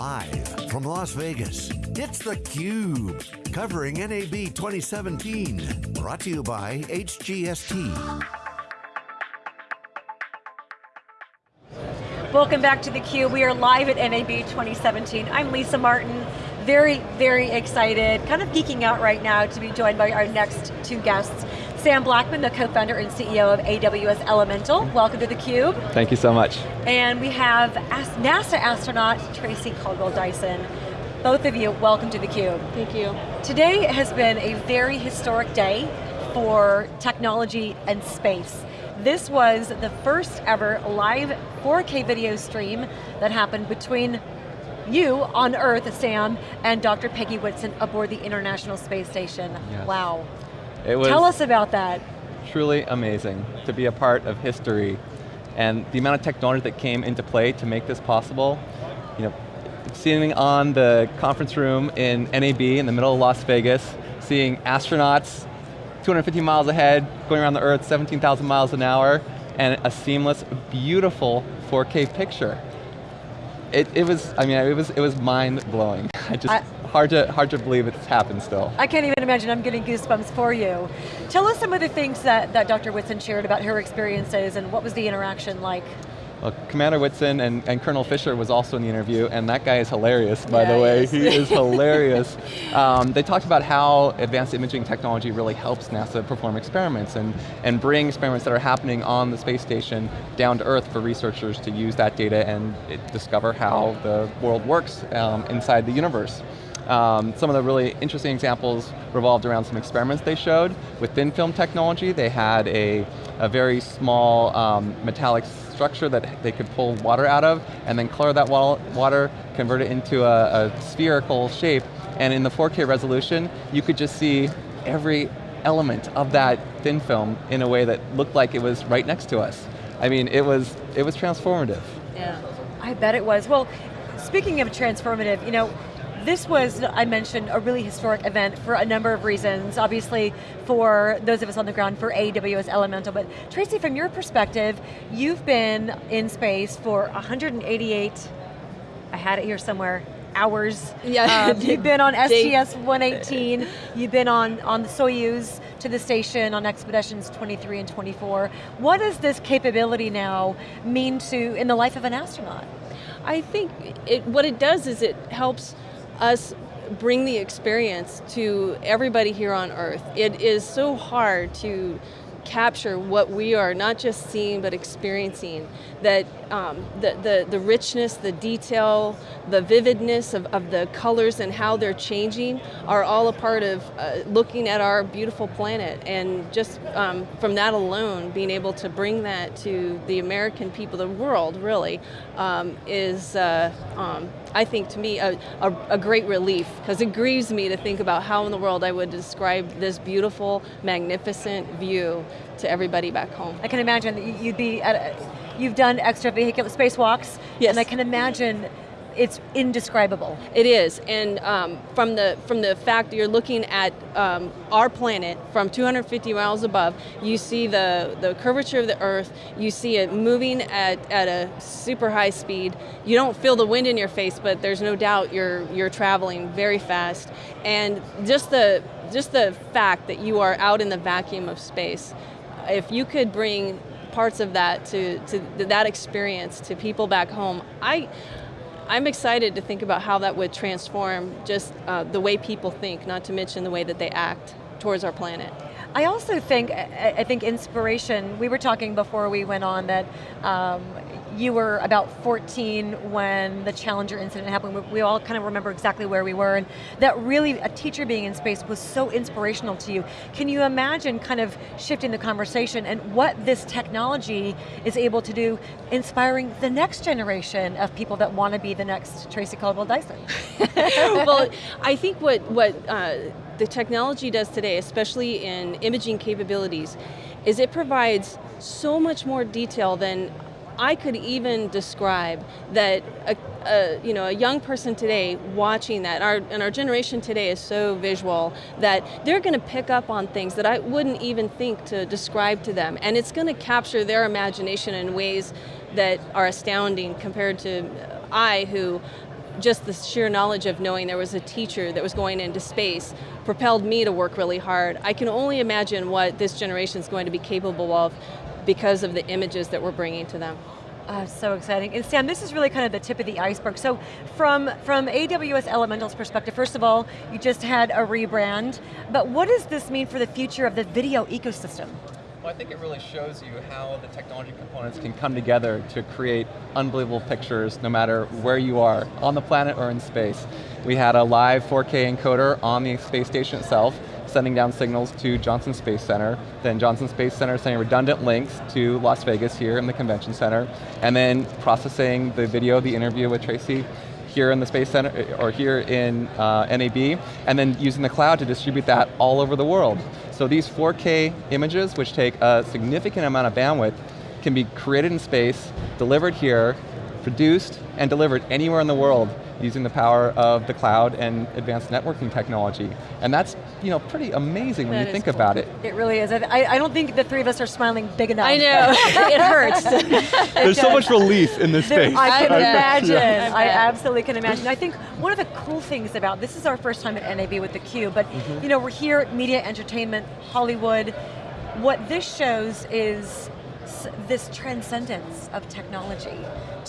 Live from Las Vegas, it's theCUBE, covering NAB 2017. Brought to you by HGST. Welcome back to theCUBE. We are live at NAB 2017. I'm Lisa Martin, very, very excited, kind of geeking out right now to be joined by our next two guests. Sam Blackman, the co-founder and CEO of AWS Elemental. Welcome to theCUBE. Thank you so much. And we have NASA astronaut Tracy Caldwell Dyson. Both of you, welcome to theCUBE. Thank you. Today has been a very historic day for technology and space. This was the first ever live 4K video stream that happened between you on Earth, Sam, and Dr. Peggy Whitson aboard the International Space Station. Yes. Wow. It was Tell us about that. truly amazing to be a part of history and the amount of technology that came into play to make this possible. You know, sitting on the conference room in NAB in the middle of Las Vegas, seeing astronauts 250 miles ahead, going around the Earth 17,000 miles an hour, and a seamless, beautiful 4K picture. It, it was, I mean, it was, it was mind blowing. I just, I- hard to, hard to believe it's happened still. I can't even imagine, I'm getting goosebumps for you. Tell us some of the things that, that Dr. Whitson shared about her experiences and what was the interaction like? Well, Commander Whitson and, and Colonel Fischer was also in the interview, and that guy is hilarious, by Yeah, the way. he He is. is hilarious. Um, they talked about how advanced imaging technology really helps NASA perform experiments and, and bring experiments that are happening on the space station down to Earth for researchers to use that data and discover how the world works um, inside the universe. Um, some of the really interesting examples revolved around some experiments they showed. With thin film technology, they had a, a very small um, metallic structure that they could pull water out of, and then color that water, convert it into a, a spherical shape, and in the 4K resolution, you could just see every element of that thin film in a way that looked like it was right next to us. I mean, it was, it was transformative. Yeah. I bet it was. Well, speaking of transformative, you know, this was, I mentioned, a really historic event for a number of reasons. Obviously, for those of us on the ground, for AWS Elemental, but Tracy, from your perspective, you've been in space for 188, I had it here somewhere, hours. Yeah. Um, you've been on Day- STS-118, you've been on, on the Soyuz to the station on Expeditions 23 and 24. What does this capability now mean to, in the life of an astronaut? I think it, what it does is it helps us bring the experience to everybody here on Earth. It is so hard to capture what we are not just seeing but experiencing that um, the, the, the richness, the detail, the vividness of, of the colors and how they're changing are all a part of uh, looking at our beautiful planet and just um, from that alone being able to bring that to the American people, the world really, um, is uh, um, I think to me a, a, a great relief because it grieves me to think about how in the world I would describe this beautiful, magnificent view to everybody back home. I can imagine that you'd be at a, you've done extravehicular spacewalks, Yes. and I can imagine it's indescribable. It is, and um, from the from the fact that you're looking at um, our planet from 250 miles above, you see the the curvature of the Earth. You see it moving at at a super high speed. You don't feel the wind in your face, but there's no doubt you're you're traveling very fast. And just the just the fact that you are out in the vacuum of space, if you could bring parts of that to, to that experience to people back home, I. I'm excited to think about how that would transform just uh, the way people think, not to mention the way that they act towards our planet. I also think, I think inspiration, we were talking before we went on that um, you were about 14 when the Challenger incident happened. We, we all kind of remember exactly where we were and that really a teacher being in space was so inspirational to you. Can you imagine kind of shifting the conversation and what this technology is able to do, inspiring the next generation of people that want to be the next Tracy Caldwell Dyson? well, I think what, what uh, the technology does today, especially in imaging capabilities, is it provides so much more detail than I could even describe that a, a, you know, a young person today watching that, our, and our generation today is so visual that they're going to pick up on things that I wouldn't even think to describe to them. And it's going to capture their imagination in ways that are astounding compared to I who just the sheer knowledge of knowing there was a teacher that was going into space propelled me to work really hard. I can only imagine what this generation is going to be capable of because of the images that we're bringing to them. Oh, so exciting. And Sam, this is really kind of the tip of the iceberg. So from, from AWS Elemental's perspective, first of all, you just had a rebrand, but what does this mean for the future of the video ecosystem? Well, I think it really shows you how the technology components can come together to create unbelievable pictures no matter where you are, on the planet or in space. We had a live 4K encoder on the space station itself, sending down signals to Johnson Space Center, then Johnson Space Center sending redundant links to Las Vegas here in the convention center, and then processing the video the interview with Tracy here in the Space Center, or here in uh, NAB, and then using the cloud to distribute that all over the world. So these 4K images, which take a significant amount of bandwidth, can be created in space, delivered here, produced, and delivered anywhere in the world using the power of the cloud and advanced networking technology. And that's you know, pretty amazing when That you think cool. about it. It really is. I, I don't think the three of us are smiling big enough. I know, it hurts. There's so much relief in this There- space. I can I imagine. Yeah. I I absolutely can imagine. I think one of the cool things about this is our first time at NAB with theCUBE, but mm-hmm. you know we're here at Media Entertainment Hollywood. What this shows is s- this transcendence of technology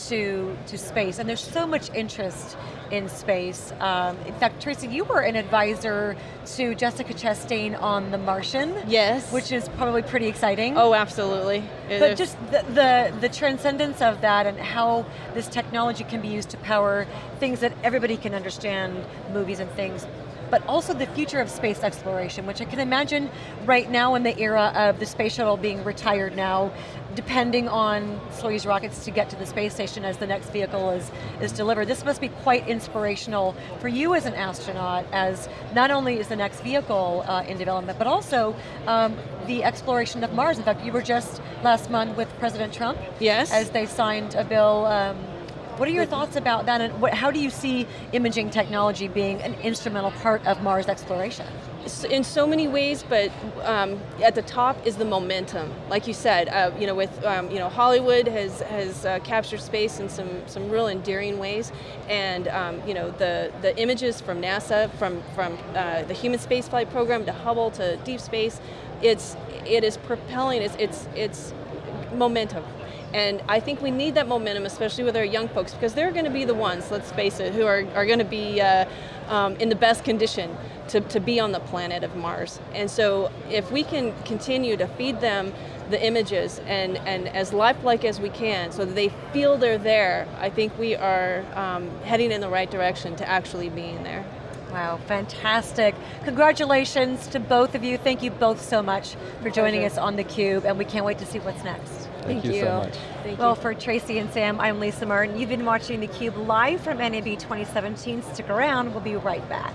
to to space, and there's so much interest in space. Um, in fact, Tracy, you were an advisor to Jessica Chastain on The Martian. Yes. Which is probably pretty exciting. Oh, absolutely. It But is- just the, the, the transcendence of that and how this technology can be used to power things that everybody can understand, movies and things, but also the future of space exploration, which I can imagine right now in the era of the space shuttle being retired now, depending on Soyuz rockets to get to the space station as the next vehicle is, is delivered. This must be quite inspirational for you as an astronaut, as not only is the next vehicle uh, in development, but also um, the exploration of Mars. In fact, you were just last month with President Trump Yes. as they signed a bill. Um, what are your thoughts about that, and what, how do you see imaging technology being an instrumental part of Mars exploration? In so many ways, but um, at the top is the momentum. Like you said, uh, you know, with um, you know Hollywood has has uh, captured space in some some real endearing ways, and um, you know the the images from NASA, from from uh, the human spaceflight program to Hubble to deep space, it's it is propelling. It's it's it's momentum. And I think we need that momentum, especially with our young folks, because they're going to be the ones, let's face it, who are, are going to be uh, um, in the best condition to, to be on the planet of Mars. And so if we can continue to feed them the images and, and as lifelike as we can so that they feel they're there, I think we are um, heading in the right direction to actually being there. Wow, fantastic. Congratulations to both of you. Thank you both so much for joining Pleasure. us on theCUBE, and we can't wait to see what's next. Thank you so much. Thank Well, you. for Tracy and Sam, I'm Lisa Martin. You've been watching theCUBE live from NAB 2017. Stick around, we'll be right back.